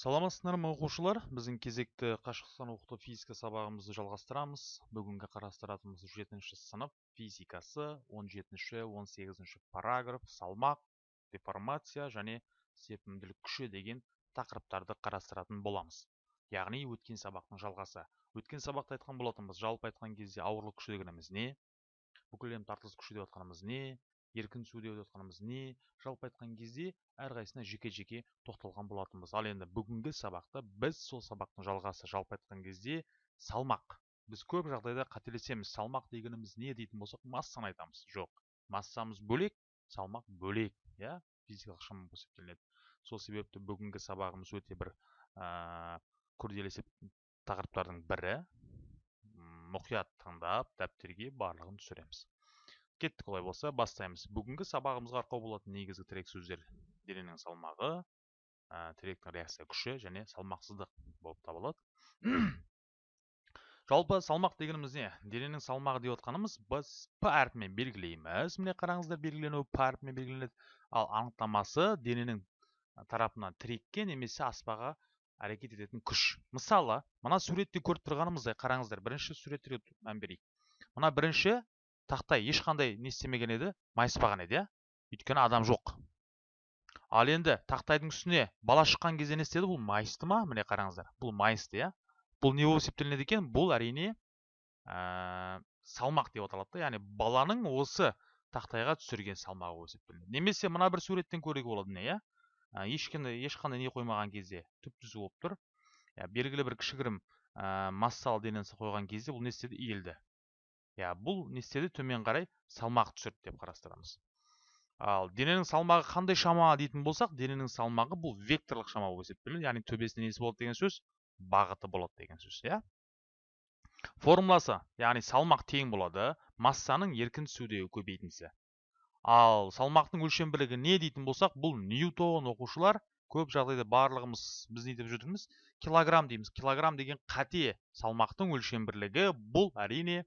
саламатсыздар ма оқушылар? Біздің кезекті қашықтықтан оқыту физика сабағымызды жалғастырамыз. Бүгінгі қарастыратынымыз жетінші сынып физикасы 17-ші 18-ші параграф салмақ деформация және серпімділік күші деген тақырыптарды қарастыратын боламыз. Яғни өткен сабақтың жалғасы. Өткен сабақта айтқан болатынбыз жалпы айтқан кезде ауырлық күші дегеніміз не? Бүкіл тартылыс күші деп жатқанымыз не? Еркін деп жатқанымыз не жалпы айтқан кезде әрқайсысына жеке жеке тоқталған болатынбыз. Ал енді бүгінгі сабақта біз сол сабақтың жалғасы жалпы айтқан кезде салмақ. Біз көп жағдайда қателесеміз. Салмақ дегеніміз не дейтін болсақ массаны айтамыз. Жоқ массамыз бөлек салмақ бөлек иә физикалық шама болып есептелінеді сол себепті бүгінгі сабағымыз өте бір ә, күрделі тақырыптардың бірі. Мұқият тыңдап дәптерге барлығын түсіреміз. Кеттік олай болса бастаймыз. Бүгінгі сабағымызға арқау болатын негізгі тірек сөздер дененің салмағы ә, тіректің реакция күші және салмақсыздық болып табылады жалпы салмақ дегеніміз не? Дененің салмағы деп отқанымыз біз п әрпімен белгілейміз. Міне қараңыздар белгіленуі п әрпімен белгіленеді. Ал анықтамасы дененің тарапынан тірекке немесе аспаға әрекет ететін күш. Мысалы мына суретте көріп тұрғанымыздай қараңыздар бірінші суреттерге мән берейік. Мына бірінші тақтай ешқандай не істемеген еді майыспаған еді иә. Өйткені адам жоқ. Ал енді тақтайдың үстіне бала шыққан кезде не істеді? Бұл майысты ма? міне қараңыздар. Бұл майысты иә. Бұл не болып есептелінеді екен? Бұл әрине ә, салмақ деп аталады да. Яғни баланың осы тақтайға түсірген салмағы болып есептелінеді. Немесе мына бір суреттен көруге болады не иә. Ә, ешқандай ешқандай не қоймаған кезде түп түзу болып тұр. Иә белгілі бір кішігірім ә, массалы денені қойған кезде бұл не істеді? Иілді. Иә бұл не істеді төмен қарай салмақ түсірді деп қарастырамыз. Ал дененің салмағы қандай шама дейтін болсақ дененің салмағы бұл векторлық шама болып есептелінеді яғни төбесінде несі болады деген сөз бағыты болады деген сөз иә? Формуласы яғни салмақ тең болады массаның еркін түсудегі көбейтіндісі. Ал салмақтың өлшем бірлігі не дейтін болсақ бұл ньютон оқушылар көп жағдайда барлығымыз біз не деп жүрміз? Килограмм дейміз. Килограмм деген қате салмақтың өлшем бірлігі бұл әрине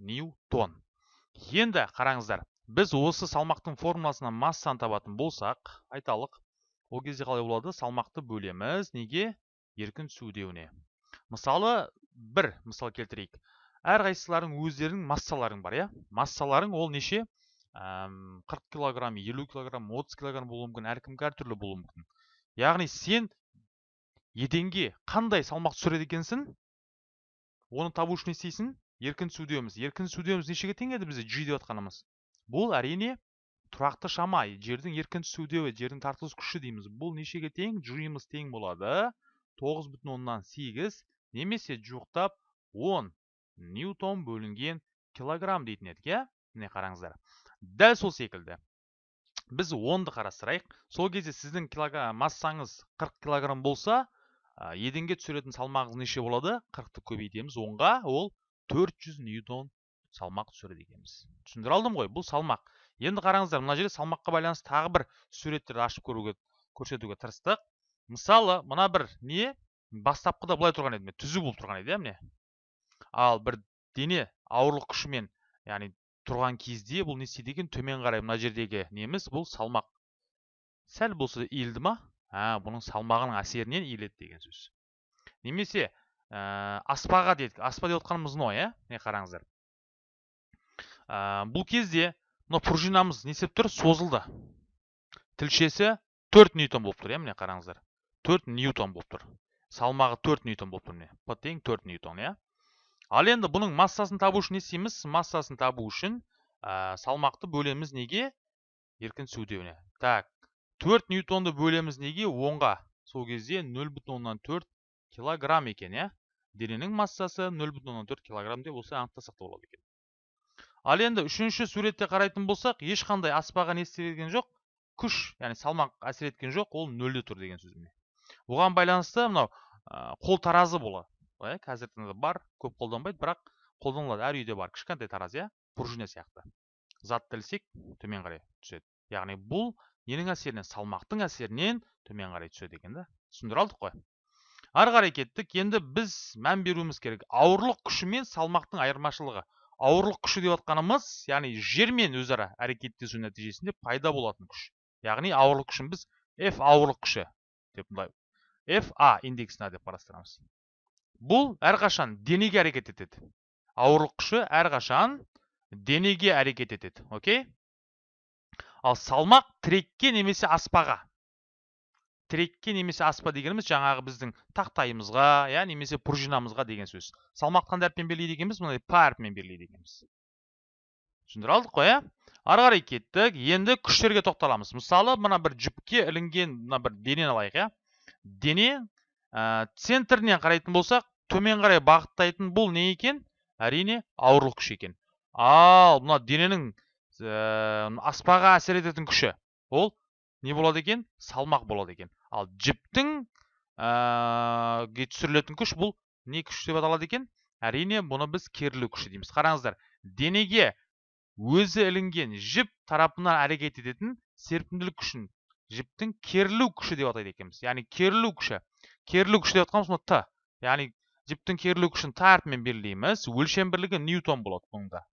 ньютон. Енді қараңыздар біз осы салмақтың формуласынан массаны табатын болсақ айталық ол кезде қалай болады? Салмақты бөлеміз. Неге? Еркін түсудеуіне. Мысалы бір мысал келтірейік. Әрқайсыларың өздерінің массаларың бар иә? Массаларың ол неше? Қырық килограмм елу килограмм отыз килограмм болуы мүмкін әркімге әртүрлі болуы мүмкін. Яғни сен еденге қандай салмақ түсіреді екенсің? Оны табу үшін не істейсің? Еркін түсудеміз еркін түсудеміз нешеге тең еді бізде? G деп жатқанымыз бұл әрине тұрақты шама. Жердің еркін түсудеуі жердің тартылыс күші дейміз. Бұл нешеге тең? G-мыз тең болады. Тоғыз бүтін оннан сегіз немесе жуықтап 10 ньютон бөлінген килограмм дейтін едік иә? Міне қараңыздар. Дәл сол секілді. Біз онды қарастырайық. Сол кезде сіздің массаңыз 40 килограмм болса еденге түсіретін салмағыңыз неше болады? 40-ты көбейтеміз онға. Ол 400 ньютон салмақ түсіреді екенбіз. Түсіндіре алдым ғой бұл салмақ. Енді қараңыздар мына жерде салмаққа байланысты тағы бір суреттерді ашып көруге көрсетуге тырыстық. Мысалы мына бір не? Бастапқыда былай тұрған еді түзу болып тұрған еді иә міне. Ал бір дене ауырлық күшімен яғни тұрған кезде бұл не істейді екен? Төмен қарай мына жердегі неміз бұл салмақ. Сәл болса иілді ма? А бұның салмағының әсерінен иіледі деген сөз. Немесе ә, аспаға дедік. Аспа деп отқанымыз мынау иә міне қараңыздар. Ә, бұл кезде мына пружинамыз не істеп тұр? Созылды. Тілшесі 4 ньютон болып тұр иә міне қараңыздар. 4 ньютон болып тұр. Салмағы 4 ньютон болып тұр міне. П тең 4 ньютон иә ал енді бұның массасын табу үшін не істейміз? Массасын табу үшін ә, салмақты бөлеміз неге? Еркін түсудеуіне так 4 ньютонды бөлеміз неге? Онға. Сол кезде 0,4 килограмм екен иә дененің массасы 0,4 килограмм деп осылай анықтасақ та болады екен. Ал енді үшінші суретте қарайтын болсақ ешқандай аспаға не істелген жоқ күш яғни салмақ әсер еткен жоқ ол нөлде тұр деген сөз оған байланысты мынау қол таразы болады иә қазіргі таңда бар көп қолданбайды бірақ қолданылады. Әр үйде бар кішкентай таразы иә пружина сияқты. Затты ілсек төмен қарай түседі. Яғни бұл ненің әсерінен салмақтың әсерінен төмен қарай түседі екен да. Түсіндіре алдық қой. Ары қарай кеттік. Енді біз мән беруіміз керек. Ауырлық күші мен салмақтың айырмашылығы. Ауырлық күші деп жатқанымыз яғни жермен өзара әрекеттесу нәтижесінде пайда болатын күш. Яғни ауырлық күшін біз f ауырлық күші деп былай fa индексіне деп қарастырамыз. Бұл әрқашан денеге әрекет етеді. Ауырлық күші әрқашан денеге әрекет етеді. Окей? Ал салмақ тірекке немесе аспаға. Тірекке немесе аспа дегеніміз жаңағы біздің тақтайымызға иә немесе пружинамызға деген сөз. Салмақты қандай әріппен белгілейді екенбіз мынандай па әрпімен белгілейді екенбіз. Түсіндіре алдық қой иә ары қарай кеттік. Енді күштерге тоқталамыз. Мысалы мына бір жүпке ілінген мына бір денені алайық иә? Дене ә, центрінен қарайтын болсақ төмен қарай бағыттайтын бұл не екен? Әрине ауырлық күш екен. Ал мына дененің ә, аспаға әсер ететін күші ол не болады екен? Салмақ болады екен. Ал жіптің ә, түсірілетін күш бұл не күш деп аталады екен? Әрине бұны біз керілу күші дейміз. Қараңыздар денеге өзі ілінген жіп тарапынан әрекет ететін серпімділік күшін жіптің керілу күші деп атайды екенбіз. Яғни керілу күші. Керілу күші деп жатқанымыз мына т. Яғни жіптің керілу күшін т әрпімен белгілейміз. Өлшем бірлігі ньютон болады бұнда.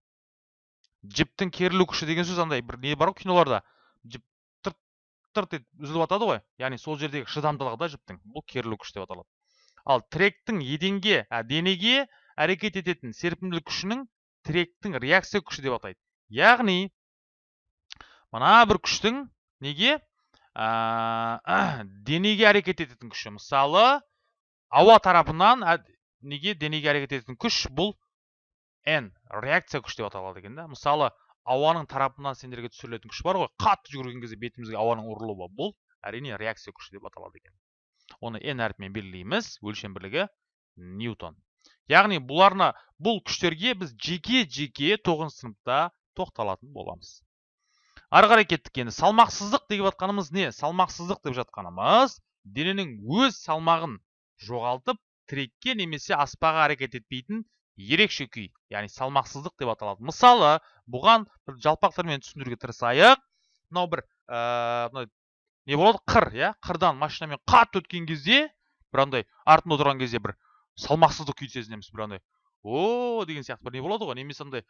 Жіптің керілу күші деген сөз андай бір не бар ғой киноларда? Жіп тырт үзіліп жатады ғой. Яғни сол жердегі шыдамдылығы да жіптің. Бұл керілу күш деп аталады. Ал тіректің еденге ә, денеге әрекет ететін серпімділік күшінің тіректің реакция күші деп атайды. Яғни мына бір күштің неге? Ә, денеге әрекет ететін күші. Мысалы ауа тарапынан ә, неге денеге әрекет ететін күш? Бұл n реакция күш деп аталады екен да. Мысалы ауаның тарапынан сендерге түсірілетін күш бар ғой. Қатты жүгірген кезде бетімізге ауаның ұрылуы бұл әрине реакция күші деп аталады екен. Оны n әрпімен белгілейміз. Өлшем бірлігі ньютон. Яғни бұларына бұл күштерге біз жеке жеке тоғызыншы сыныпта тоқталатын боламыз. Ары қарай кеттік енді. Салмақсыздық деп жатқанымыз не? Салмақсыздық деп жатқанымыз дененің өз салмағын жоғалтып тірекке немесе аспаға әрекет етпейтін ерекше күй яғни салмақсыздық деп аталады. Мысалы бұған бір жалпақ тілмен түсіндіруге тырысайық. Мынау бір не болады? Қыр иә? Қырдан машинамен қатты өткен кезде бір андай артында отырған кезде бір салмақсыздық күйді сезінеміз бір андай о деген сияқты бір не болады ғой? Немесе андай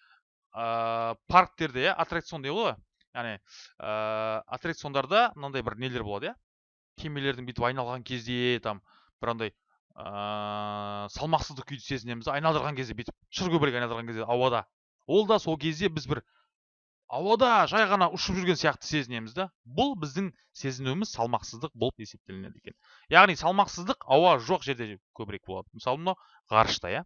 ә, парктерде иә аттракцион дейді ғой? Яғни ә, аттракциондарда мынандай бір нелер болады иә? Кемелердің бүйтіп айналған кезде там бір андай ә, салмақсыздық күйді сезінеміз. Айналдырған кезде бүйтіп шыр көбірек айналдырған кезде ауада. Ол да сол кезде біз бір ауада жай ғана ұшып жүрген сияқты сезінеміз да. Бұл біздің сезінуіміз салмақсыздық болып есептелінеді екен. Яғни салмақсыздық ауа жоқ жерде көбірек болады. Мысалы мынау ғарышта иә.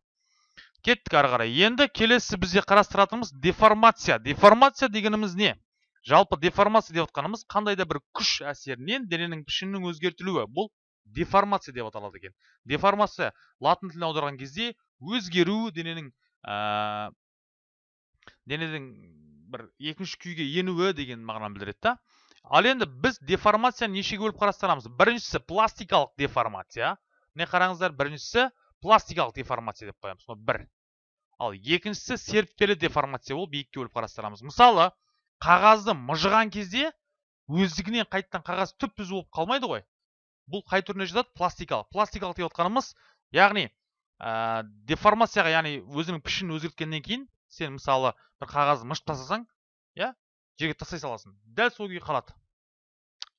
Кеттік ары қарай. Енді келесі бізде қарастыратынымыз деформация. Деформация дегеніміз не? Жалпы деформация деп отқанымыз қандай да бір күш әсерінен дененің пішінінің өзгертілуі. Бұл деформация деп аталады екен. Деформация латын тіліне аударған кезде өзгеру дененің ә, дененің бір екінші күйге енуі деген мағынаны білдіреді да. Ал енді біз деформацияны нешеге бөліп қарастырамыз? Біріншісі пластикалық деформация. Міне қараңыздар біріншісі пластикалық деформация деп қоямыз. Мына бір. Ал екіншісі серіппелі деформация болып екіге бөліп қарастырамыз. Мысалы қағазды мыжыған кезде өздігінен қайтадан қағаз түп түзу болып қалмайды ғой. Бұл қай түріне жатады? Пластикалық. Пластикалық деп отқанымыз яғни ә, деформацияға яғни өзінің пішінін өзгерткеннен кейін сен мысалы бір қағазды мыжып тастасаң иә жерге тастай саласың. Дәл сол күйі қалады.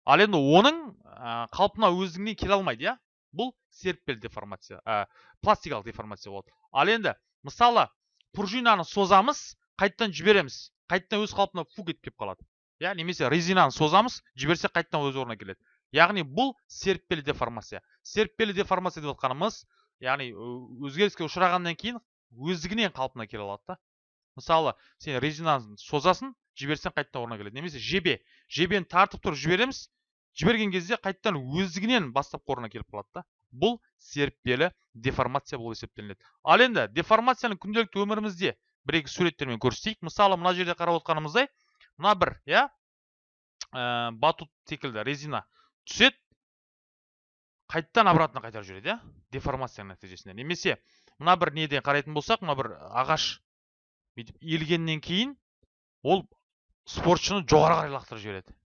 Ал енді оның ә, қалпына өздігінен келе алмайды иә. Бұл серіппелі деформация ә, пластикалық деформация болады. Ал енді мысалы пружинаны созамыз қайтадан жібереміз. Қайтадан өз қалпына фу кетіп қалады. Иә немесе резинаны созамыз жіберсек қайтадан өз орнына келеді. Яғни бұл серіппелі деформация. Серіппелі деформация деп отқанымыз яғни өзгеріске ұшырағаннан кейін өздігінен қалпына келе алады да. Мысалы сен резинаны созасын жіберсең қайтадан орнына келеді. Немесе жебе. Жебені тартып тұрып жібереміз жіберген кезде қайтадан өздігінен бастапқы орнына келіп қалады да. Бұл серіппелі деформация болып есептелінеді. Ал енді деформацияны күнделікті өмірімізде бір екі суреттермен көрсетейік. Мысалы мына жерде қарап отқанымыздай мына бір иә ә, батут секілді резина. Түседі қайтадан обратно қайтарып жібереді иә деформацияның нәтижесінде. Немесе мына бір неден қарайтын болсақ мына бір ағаш бүйтіп иілгеннен кейін ол спортшыны жоғары қарай лақтырып жібереді.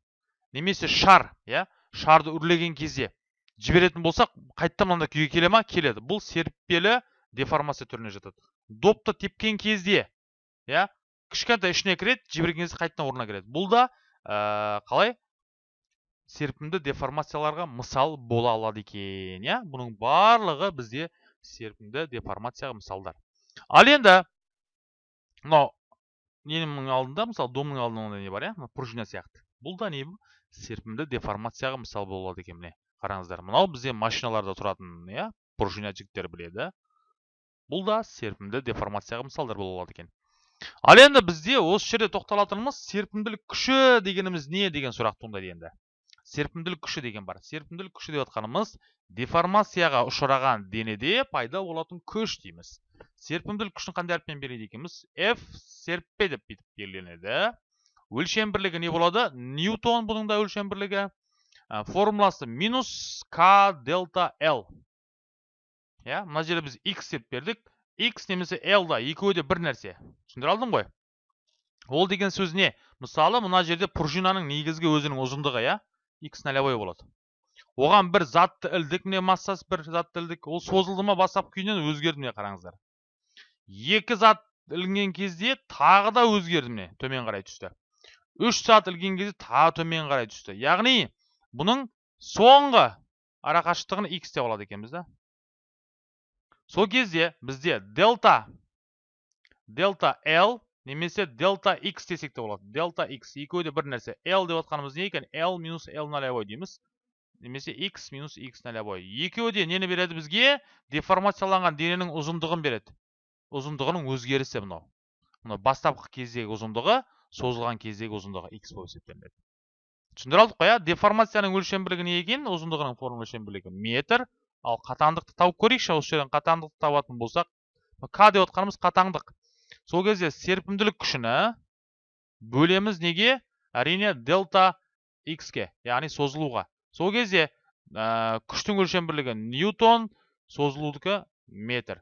Немесе шар иә шарды үрлеген кезде жіберетін болсақ қайтадан мынандай күйге келе ма? Келеді. Бұл серіппелі деформация түріне жатады. Допты тепкен кезде иә кішкентай ішіне кіреді жіберген кезде қайтадан орнына келеді бұл да ә, қалай? Серпімді деформацияларға мысал бола алады екен иә? Бұның барлығы бізде серпімді деформацияға мысалдар. Ал енді мынау ненің алдында? Мысалы домның алдында не бар иә? Мына пружина сияқты. Бұл да не серпімді деформацияға мысал бола алады екен міне қараңыздар. Мынау бізде машиналарда тұратын иә? Пружина жігіттер біледі. Бұл да серпімді деформацияға мысалдар бола алады екен. Ал енді бізде осы жерде тоқталатынымыз серпімділік күші дегеніміз не деген сұрақ туындайды енді серпімділік күші деген бар. Серпімділік күші деп жатқанымыз деформацияға ұшыраған денеде пайда болатын күш дейміз. Серпімділік күшін қандай әріппен береді екенбіз? F серппе деп бүйтіп белгіленеді. Өлшем бірлігі не болады? Ньютон бұның да өлшем бірлігі. Формуласы минус k дельта l иә мына жерде біз x деп бердік. X немесе l да екеуі де бір нәрсе. Түсіндіре алдым ғой? Ол деген сөз не? Мысалы мына жерде пружинаның негізгі өзінің ұзындығы иә? X нолевой болады. Оған бір затты ілдік міне массасы бір затты ілдік ол созылды ма бастапқы күйінен өзгерді міне қараңыздар. Екі зат ілінген кезде тағы да өзгерді міне төмен қарай түсті. Үш зат ілген кезде тағы төмен қарай түсті. Яғни бұның соңғы арақашықтығын x деп алады екенбіз да. Сол кезде бізде дельта дельта l немесе дельта x десек те болады. Дельта x екеуі де бір нәрсе. L деп отқанымыз не екен? L минус l нолевой дейміз. Немесе x минус x нолевой екеуі де нені береді бізге? Деформацияланған дененің ұзындығын береді. Ұзындығының өзгерісі мынау. Мынау бастапқы кездегі ұзындығы созылған кездегі ұзындығы x болып есептелінеді. Түсіндіре алдық қой иә деформацияның өлшем бірлігі не екен? Ұзындығының форма өлшем бірлігі метр. Ал қатаңдықты тауып көрейікші осы жерден қатаңдықты табатын болсақ. К деп отқанымыз қатаңдық. Сол кезде серпімділік күшіні бөлеміз неге? Әрине дельта ке яғни созылуға. Сол кезде ә, күштің өлшем бірлігі ньютон созылудікі метр.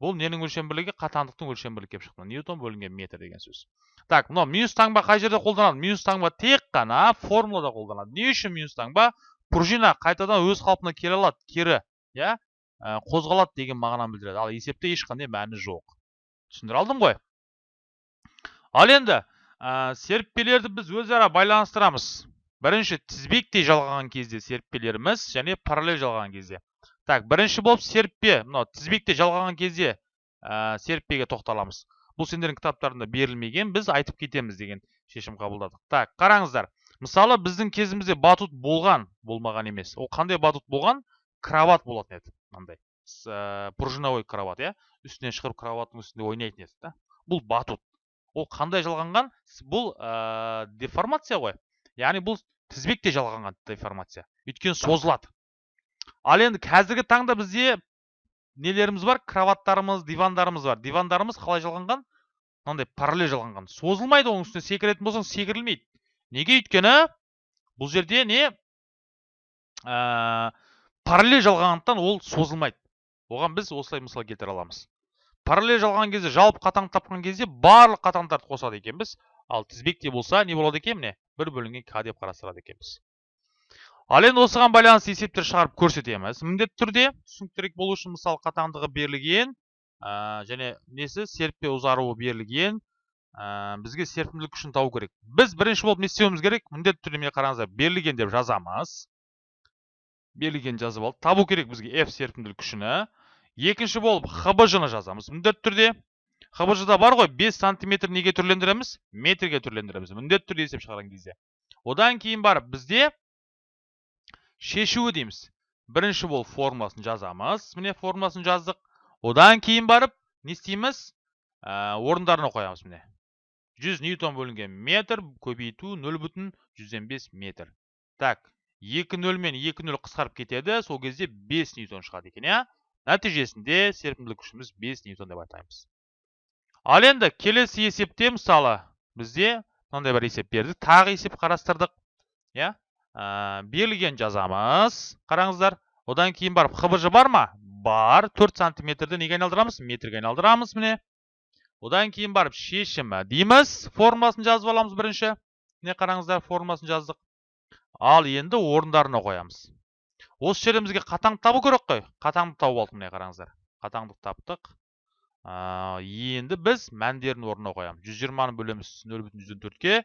Бұл ненің өлшем бірлігі қатаңдықтың өлшем бірлігі келіп шықты. Ньютон бөлінген метр деген сөз. Так мынау минус таңба қай жерде қолданады? Минус таңба тек қана формулада қолданады. Не үшін минус таңба? Пружина қайтадан өз қалпына келе алады. Кері иә? Ә, қозғалады деген мағынаны білдіреді. Ал есепте ешқандай мәні жоқ. Түсіндіре алдым ғой. Ал енді ә, серіппелерді біз өзара байланыстырамыз. Бірінші тізбектей жалғаған кезде серіппелеріміз және параллель жалғаған кезде. Так бірінші болып серіппе мынау тізбекте жалғаған кезде серіппеге тоқталамыз. Бұл сендердің кітаптарында берілмеген біз айтып кетеміз деген шешім қабылдадық. Так қараңыздар мысалы біздің кезімізде батут болған болмаған емес. Ол қандай батут болған? Кроват болатын еді мынандай. Ә, пружиновой кроват иә үстіне шығып кроваттың үстінде ойнайтын еді да. Бұл батут. Ол қандай жалғанған? Бұл ә, деформация ғой. Яғни бұл тізбекте жалғанған деформация. Өйткені созылады. Ал енді қазіргі таңда бізде нелеріміз бар? Кроваттарымыз дивандарымыз бар. Дивандарымыз қалай жалғанған? Мынандай параллель жалғанған. Созылмайды оның үстіне секіретін болсаң секірілмейді. Неге? Өйткені бұл жерде не ә, параллель жалғағандықтан ол созылмайды. Оған біз осылай мысал келтіре аламыз. Параллель жалған кезде жалпы қатаң тапқан кезде барлық қатаңдарды қосады екенбіз. Ал тізбекте болса не болады екен міне? бір бөлінген к деп қарастырады екенбіз. Ал енді осыған байланысты есептер шығарып көрсетеміз. Міндетті түрде түсініктірек болу үшін мысалы қатаңдығы берілген ә, және несі? Серіппе ұзаруы берілген ә, бізге серпімділік күшін табу керек. Біз бірінші болып не істеуіміз керек? Міндетті түрде міне қараңыздар берілген деп жазамыз. Берілген жазып алдық табу керек бізге f серпімділік күшіні. Екінші болып хбж ны жазамыз. Міндетті түрде хбж да бар ғой 5 сантиметр неге түрлендіреміз? Метрге түрлендіреміз. Міндетті түрде есеп шығарған кезде. Одан кейін барып бізде шешуі дейміз. Бірінші болып формуласын жазамыз. Міне формуласын жаздық. Одан кейін барып не істейміз? Ә, орындарына қоямыз міне. 100 ньютон бөлінген метр көбейту 0 бүтін 105 метр. Так 2 нөл мен 2 нөл қысқарып кетеді. Сол кезде 5 ньютон шығады екен иә? Нәтижесінде серпімділік күшіміз 5 ньютон деп атаймыз. Ал енді келесі есепте мысалы бізде мынандай бір есеп бердік тағы есеп қарастырдық иә? Ә, берілген жазамыз қараңыздар. Одан кейін барып хбж бар ма? Бар. 4 сантиметрді неге айналдырамыз? Метрге айналдырамыз міне. Одан кейін барып шешімі дейміз. Формуласын жазып аламыз бірінші. Міне қараңыздар формуласын жаздық. Ал енді орындарына қоямыз. Осы жерде бізге қатаңды табу керек қой. Қатаңды тауып алдық міне қараңыздар. Қатаңдық таптық. Ә, енді біз мәндерін орнына қоямыз. 120-ны бөлеміз 0,104-ке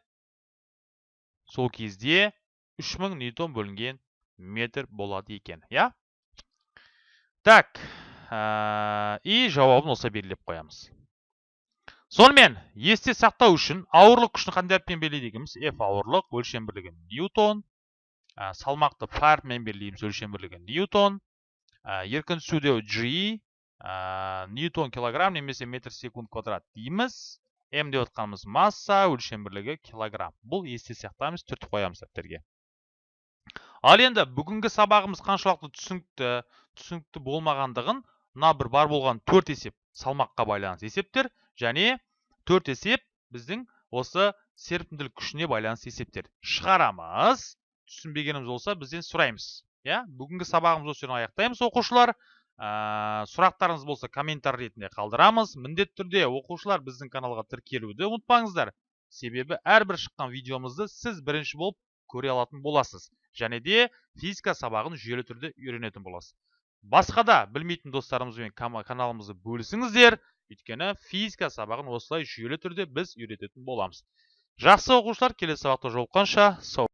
сол кезде 3000 ньютон бөлінген метр болады екен иә? Так и жауабын осылай белгілеп қоямыз. Сонымен есте сақтау үшін ауырлық күшін қандай әріппен белгілейді екенбіз? F ауырлық өлшем бірлігі ньютон салмақты фарбмен белгілейміз өлшем бірлігі. Ньютон еркін түсуде g ньютон килограмм немесе метр секунд квадрат дейміз. М деп отқанымыз масса өлшем бірлігі килограмм. Бұл есте сақтаймыз түртіп қоямыз дәптерге ал енді бүгінгі сабағымыз қаншалықты түсінікті түсінікті болмағандығын мына бір бар болған төрт есеп салмаққа байланысты есептер және төрт есеп біздің осы серпімділік күшіне байланысты есептер. Шығарамыз. Түсінбегеніміз болса бізден сұраймыз иә? Бүгінгі сабағымызды осы жерден аяқтаймыз оқушылар. Ә, сұрақтарыңыз болса комментарий ретінде қалдырамыз. Міндетті түрде оқушылар біздің каналға тіркелуді ұмытпаңыздар. Себебі әрбір шыққан видеомызды сіз бірінші болып көре алатын боласыз. Және де физика сабағын жүйелі түрде үйренетін боласыз. Басқа да білмейтін достарымызбен каналымызды бөлісіңіздер. Өйткені физика сабағын осылай жүйелі түрде біз үйрететін боламыз. Жақсы оқушылар келесі сабақта жолыққанша сау